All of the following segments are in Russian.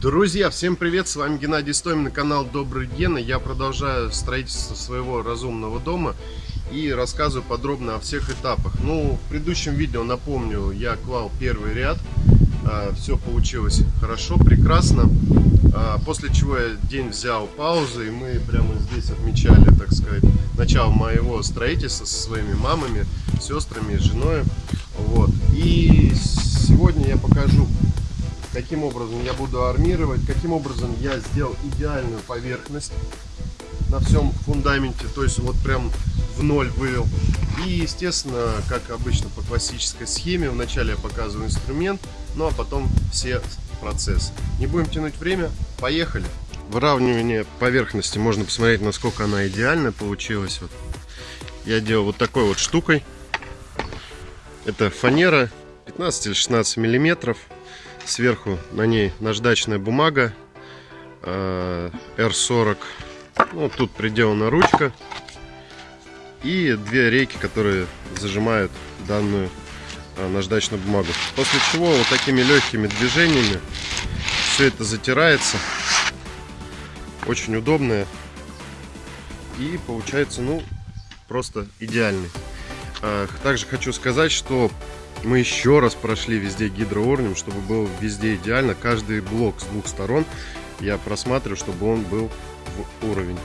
Друзья, всем привет! С вами Геннадий Стомин на канал Добрый Гена. Я продолжаю строительство своего разумного дома и рассказываю подробно о всех этапах. Ну, в предыдущем видео, напомню, я клал первый ряд. А, Все получилось хорошо, прекрасно. А, после чего я день взял паузу, и мы прямо здесь отмечали, так сказать, начало моего строительства со своими мамами, сестрами, женой. Вот. И сегодня я покажу каким образом я буду армировать, каким образом я сделал идеальную поверхность на всем фундаменте, то есть вот прям в ноль вывел. И, естественно, как обычно по классической схеме, вначале я показываю инструмент, ну а потом все процессы. Не будем тянуть время, поехали! Выравнивание поверхности можно посмотреть, насколько она идеальная получилась. Вот. Я делал вот такой вот штукой. Это фанера 15 или 16 миллиметров. Сверху на ней наждачная бумага R40. Э, ну, тут приделана ручка. И две рейки, которые зажимают данную э, наждачную бумагу. После чего вот такими легкими движениями все это затирается. Очень удобное. И получается, ну, просто идеальный. Э, также хочу сказать, что мы еще раз прошли везде гидроуровнем, чтобы был везде идеально. Каждый блок с двух сторон я просматриваю, чтобы он был в уровень.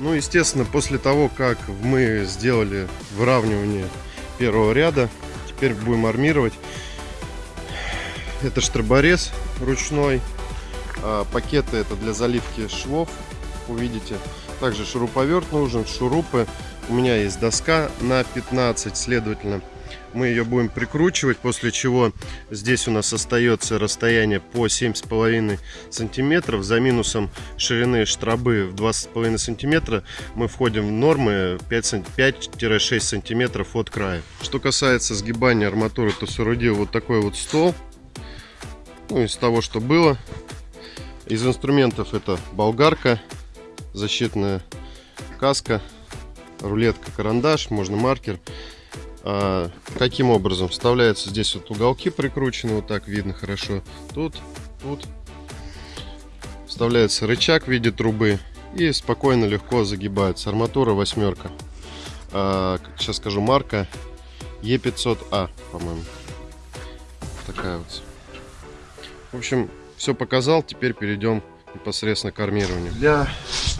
Ну, естественно, после того, как мы сделали выравнивание первого ряда, теперь будем армировать. Это штроборез ручной. А пакеты это для заливки швов, увидите. Также шуруповерт нужен, шурупы. У меня есть доска на 15, следовательно, мы ее будем прикручивать, после чего здесь у нас остается расстояние по 7,5 сантиметров. За минусом ширины штробы в 2,5 сантиметра мы входим в нормы 5-6 сантиметров от края. Что касается сгибания арматуры, то соорудил вот такой вот стол. Ну, из того, что было. Из инструментов это болгарка, защитная каска, рулетка, карандаш, можно маркер. А, каким образом? Вставляются здесь вот уголки прикручены, вот так видно хорошо. Тут, тут. Вставляется рычаг в виде трубы и спокойно, легко загибается. Арматура восьмерка. А, сейчас скажу марка Е500А, по-моему. Такая вот. В общем, все показал. Теперь перейдем непосредственно к армированию. Для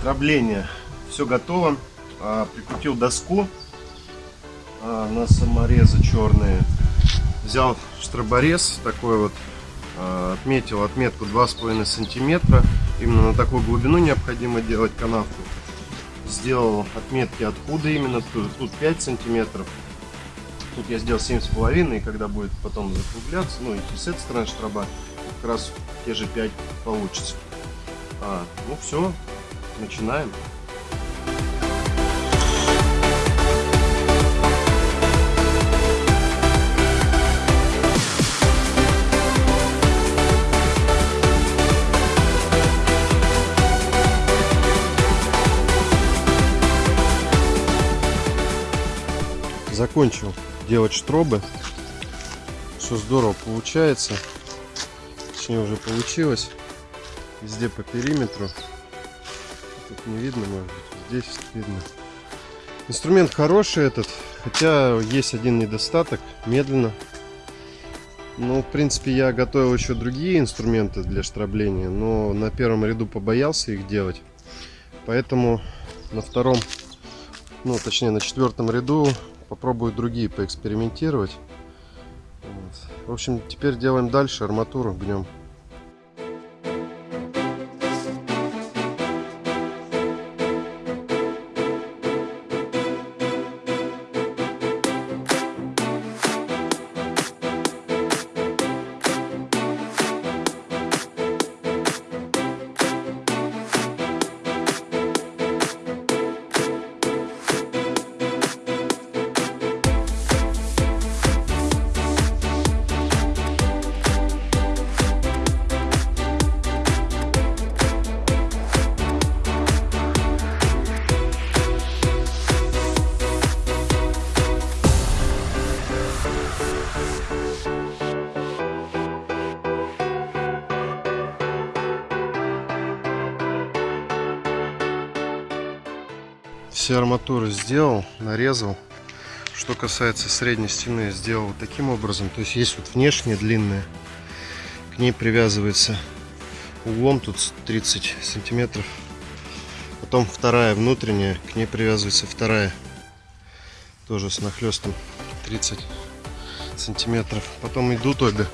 дробления все готово. А, прикрутил доску а, на саморезы черные. Взял штроборез такой вот, а, отметил отметку 2,5 сантиметра. Именно на такую глубину необходимо делать канавку. Сделал отметки откуда именно, тут, тут 5 сантиметров. Тут я сделал 7,5, и когда будет потом закругляться, ну и с этой стороны штроба, как раз те же 5 получится. А, ну все, начинаем. Закончил делать штробы. Все здорово получается. Точнее уже получилось. Везде по периметру. Тут не видно, может быть. Здесь видно. Инструмент хороший этот. Хотя есть один недостаток. Медленно. Ну, в принципе, я готовил еще другие инструменты для штробления. Но на первом ряду побоялся их делать. Поэтому на втором, ну, точнее, на четвертом ряду попробую другие поэкспериментировать. Вот. В общем, теперь делаем дальше арматуру гнем. Все арматуры сделал, нарезал. Что касается средней стены, сделал вот таким образом. То есть есть вот внешняя длинная, к ней привязывается углом тут 30 сантиметров. Потом вторая внутренняя, к ней привязывается вторая, тоже с нахлестом 30 сантиметров. Потом идут обе.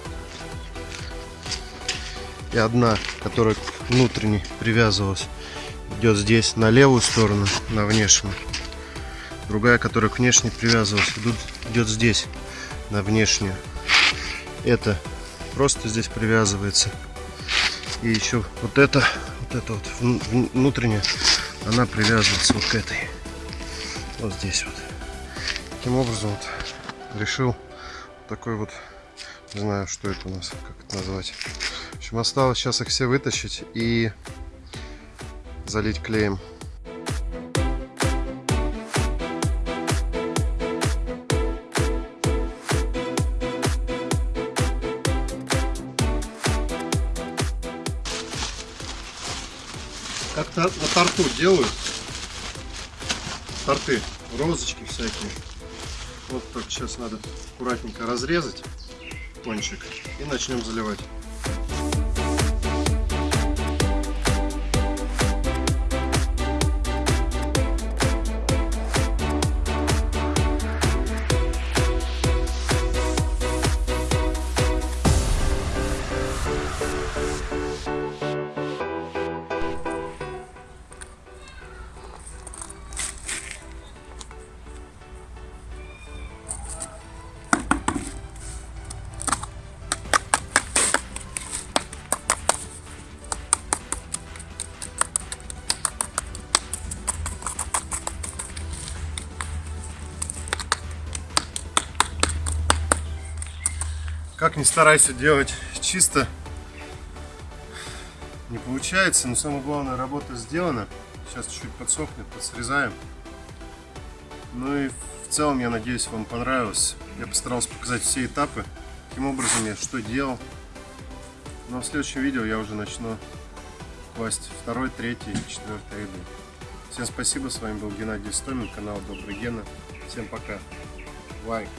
И одна, которая к внутренней привязывалась, идет здесь на левую сторону, на внешнюю. Другая, которая к внешней привязывалась, идут, идет здесь, на внешнюю. Это просто здесь привязывается. И еще вот это, вот это вот внутренняя, она привязывается вот к этой. Вот здесь вот. Таким образом вот решил такой вот, не знаю, что это у нас, как это назвать. В общем, осталось сейчас их все вытащить и залить клеем. Как-то на торту делают. Торты, розочки всякие. Вот только сейчас надо аккуратненько разрезать кончик и начнем заливать. Как ни старайся делать чисто, не получается. Но самое главное, работа сделана. Сейчас чуть-чуть подсохнет, подсрезаем. Ну и в целом, я надеюсь, вам понравилось. Я постарался показать все этапы, каким образом я что делал. Но в следующем видео я уже начну класть второй, третий четвертый ряды. Всем спасибо, с вами был Геннадий Стомин, канал Добрый Гена. Всем пока. Лайк.